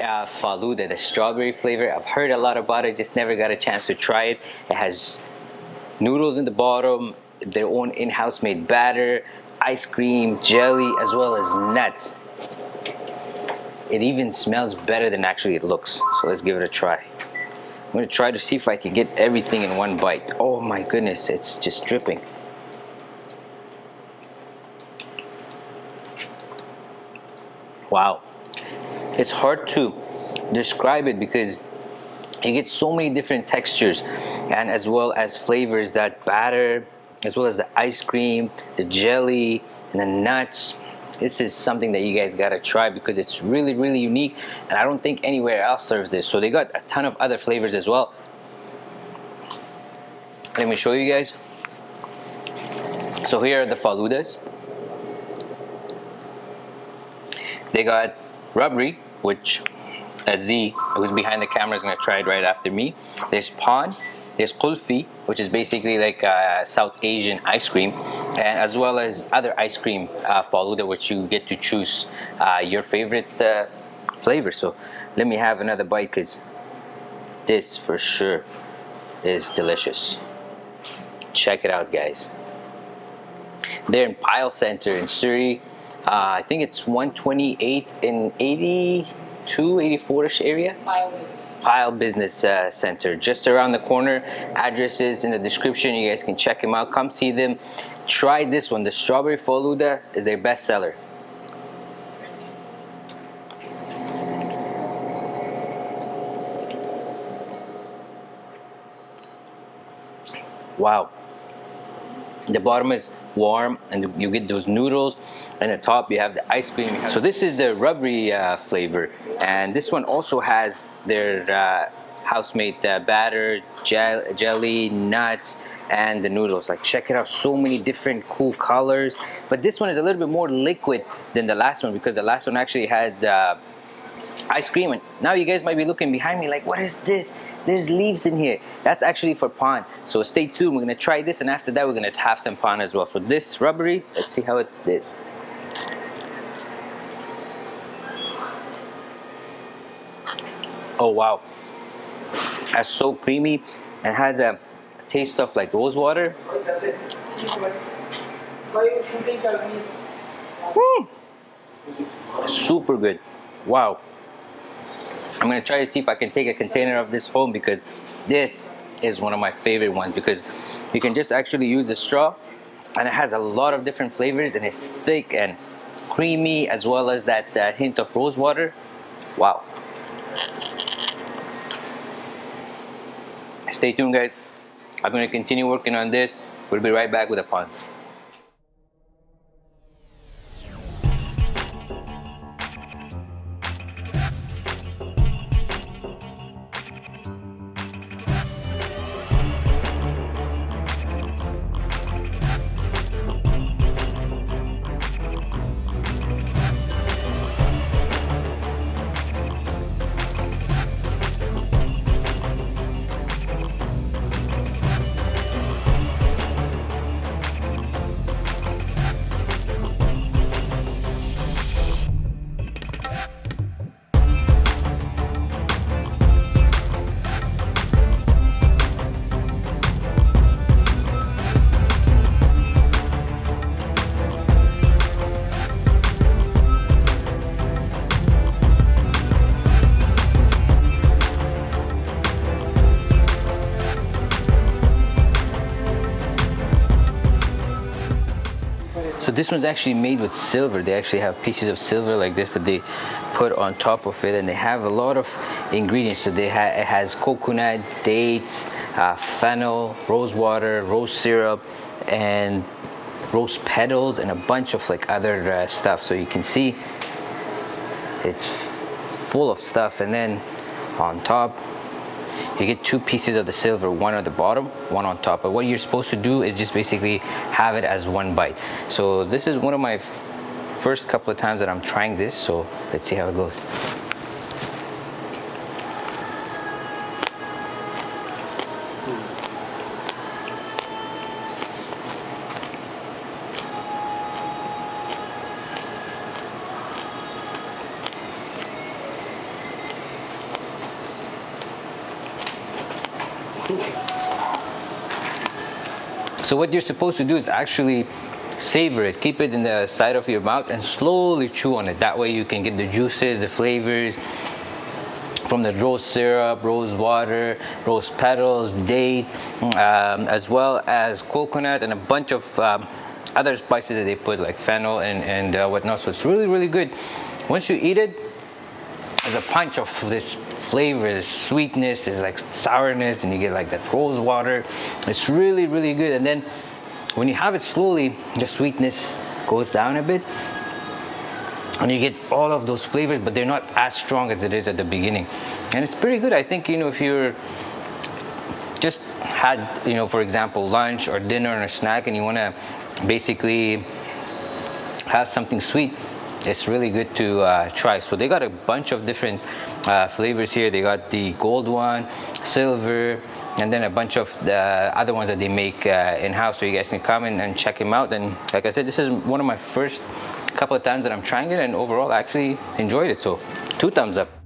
uh, Faluda, the strawberry flavor. I've heard a lot about it, just never got a chance to try it. It has noodles in the bottom, their own in-house made batter, ice cream, jelly, as well as nuts. It even smells better than actually it looks. So let's give it a try. I'm gonna try to see if I can get everything in one bite. Oh my goodness, it's just dripping. Wow. It's hard to describe it because you get so many different textures and as well as flavors that batter as well as the ice cream the jelly and the nuts. This is something that you guys gotta try because it's really really unique and I don't think anywhere else serves this. So they got a ton of other flavors as well. Let me show you guys. So here are the faludas. They got rabri which Z who's behind the camera is gonna try it right after me. There's paan there's kulfi which is basically like a South Asian ice cream and as well as other ice cream uh, faluda which you get to choose uh, your favorite uh, flavor. So let me have another bite because this for sure is delicious. Check it out guys. They're in Payal Center in Surrey uh, I think it's 128 in 82 84ish area Payal Business. Payal Business uh, Center, just around the corner. Addresses in the description. You guys can check them out. Come see them. Try this one. The strawberry faluda is their best seller. Wow. The bottom is warm and you get those noodles. And the top you have the ice cream. So this is the rabri uh, flavor. And this one also has their uh, house-made uh, batter gel jelly nuts and the noodles. Like check it out. So many different cool colors. But this one is a little bit more liquid than the last one because the last one actually had uh, ice cream. And now you guys might be looking behind me like what is this there's leaves in here. That's actually for paan so stay tuned. We're gonna try this and after that we're gonna have some paan as well. For this rabri let's see how it is. Oh wow. That's so creamy. And has a taste of like rose water. Mm. super good. Wow I'm gonna try to see if I can take a container of this home because this is one of my favorite ones because you can just actually use the straw and it has a lot of different flavors and it's thick and creamy as well as that uh, hint of rose water. Wow. Stay tuned guys. I'm gonna continue working on this. We'll be right back with the paans So this one's actually made with silver. They actually have pieces of silver like this that they put on top of it, and they have a lot of ingredients. So they ha it has coconut, dates, uh, fennel, rose water, rose syrup, and rose petals, and a bunch of like other uh, stuff. So you can see it's full of stuff, and then on top you get two pieces of the silver one on the bottom one on top. But what you're supposed to do is just basically have it as one bite. So this is one of my first couple of times that I'm trying this. So let's see how it goes So what you're supposed to do is actually savor it. Keep it in the side of your mouth and slowly chew on it. That way you can get the juices, the flavors from the rose syrup, rose water, rose petals, date, um, as well as coconut and a bunch of um, other spices that they put like fennel and, and uh, whatnot. So it's really, really good. Once you eat it, a punch of this flavor, this sweetness, there's like sourness, and you get like that rose water. It's really, really good. And then when you have it slowly, the sweetness goes down a bit. And you get all of those flavors, but they're not as strong as it is at the beginning. And it's pretty good. I think, you know, if you're just had, you know, for example, lunch or dinner or a snack and you want to basically have something sweet, it's really good to uh, try. So they got a bunch of different uh, flavors here. They got the gold one, silver, and then a bunch of the other ones that they make uh, in-house. So you guys can come in and check them out. And like I said, this is one of my first couple of times that I'm trying it, and overall I actually enjoyed it. So two thumbs up.